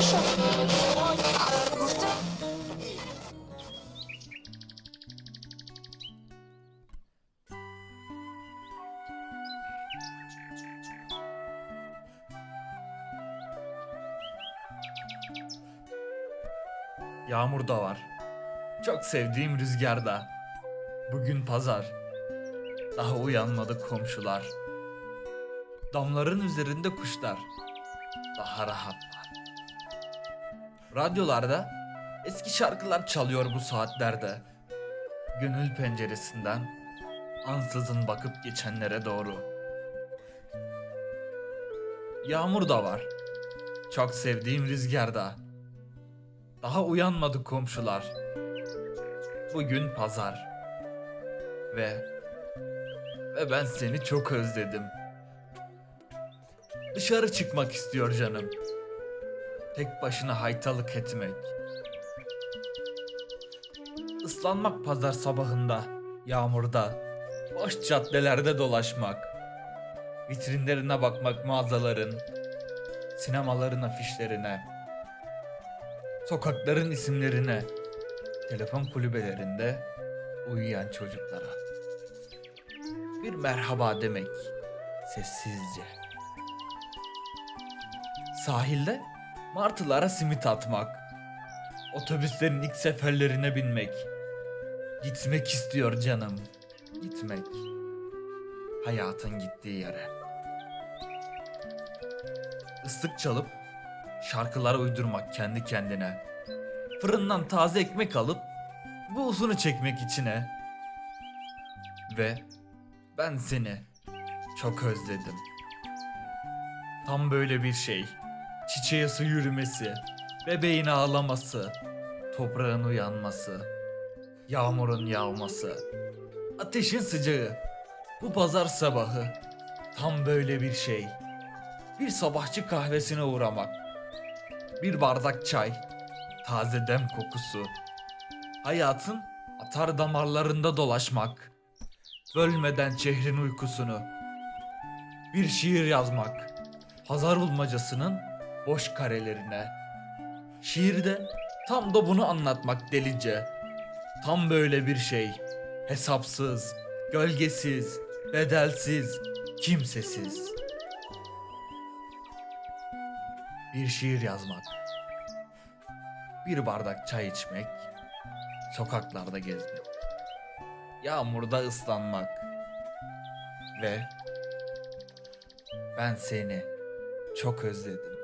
Fechou. Yağmur da var. Çok sevdiğim rüzgarda. Bugün pazar. Daha uyanmadı komşular. Damların üzerinde kuşlar. Daha rahatlar. Radyolarda eski şarkılar çalıyor bu saatlerde. Gönül penceresinden ansızın bakıp geçenlere doğru. Yağmur da var. Çok sevdiğim rüzgarda. Daha uyanmadı komşular. Bugün pazar. Ve ve ben seni çok özledim. Dışarı çıkmak istiyor canım. Tek başına haytalık etmek. Islanmak pazar sabahında, yağmurda, boş caddelerde dolaşmak. Vitrinlerine bakmak mağazaların, sinemaların afişlerine, sokakların isimlerine, telefon kulübelerinde uyuyan çocuklara. Bir merhaba demek sessizce. Sahilde martılara simit atmak, otobüslerin ilk seferlerine binmek. Gitmek istiyor canım, gitmek. Hayatın gittiği yere. Islık çalıp şarkılar uydurmak kendi kendine. Fırından taze ekmek alıp bu uzunu çekmek içine. Ve ben seni çok özledim. Tam böyle bir şey. Çiçeğe su yürümesi, bebeğin ağlaması, toprağın uyanması, yağmurun yağması, ateşin sıcağı. Bu pazar sabahı tam böyle bir şey. Bir sabahçı kahvesine uğramak. Bir bardak çay, taze dem kokusu. Hayatın atar damarlarında dolaşmak. Bölmeden şehrin uykusunu. Bir şiir yazmak. Pazar bulmacasının boş karelerine. Şiirde tam da bunu anlatmak delice. Tam böyle bir şey. Hesapsız, gölgesiz, bedelsiz, kimsesiz. Bir şiir yazmak. Bir bardak çay içmek. Sokaklarda gezmek. Yağmurda ıslanmak. Ve ben seni çok özledim.